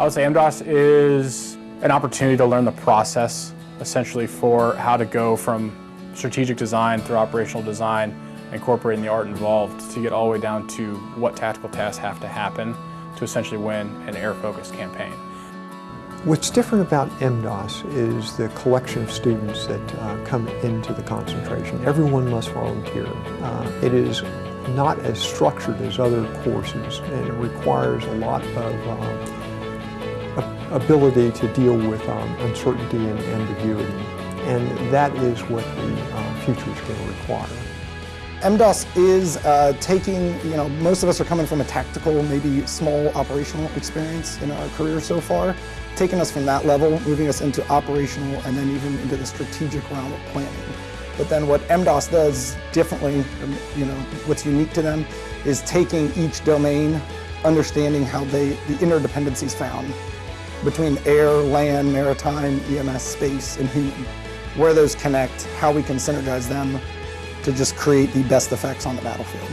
I would say MDOS is an opportunity to learn the process, essentially for how to go from strategic design through operational design, incorporating the art involved to get all the way down to what tactical tasks have to happen to essentially win an air-focused campaign. What's different about MDOS is the collection of students that uh, come into the concentration. Everyone must volunteer. Uh, it is not as structured as other courses and it requires a lot of um, ability to deal with um, uncertainty and ambiguity. And that is what the uh, future is going to require. MDOS is uh, taking, you know, most of us are coming from a tactical, maybe small operational experience in our career so far taking us from that level, moving us into operational, and then even into the strategic realm of planning. But then what MDOS does differently, you know, what's unique to them, is taking each domain, understanding how they, the interdependencies found between air, land, maritime, EMS, space, and human. Where those connect, how we can synergize them to just create the best effects on the battlefield.